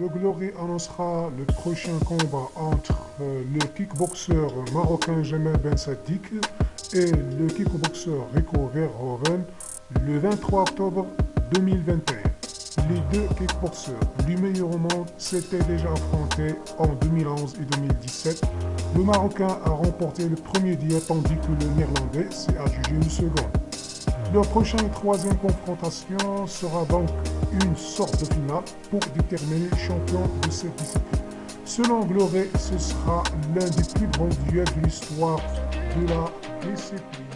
Le Glory annoncera le prochain combat entre euh, le kickboxer marocain Jamel Ben Sadik et le kickboxer Rico Verhoeven le 23 octobre 2021. Les deux kickboxers du meilleur au monde s'étaient déjà affrontés en 2011 et 2017. Le Marocain a remporté le premier dia tandis que le Néerlandais s'est adjugé une seconde. Leur prochaine troisième confrontation sera donc une sorte de finale pour déterminer le champion de cette discipline. Selon Gloré, ce sera l'un des plus grands duels de l'histoire de la discipline.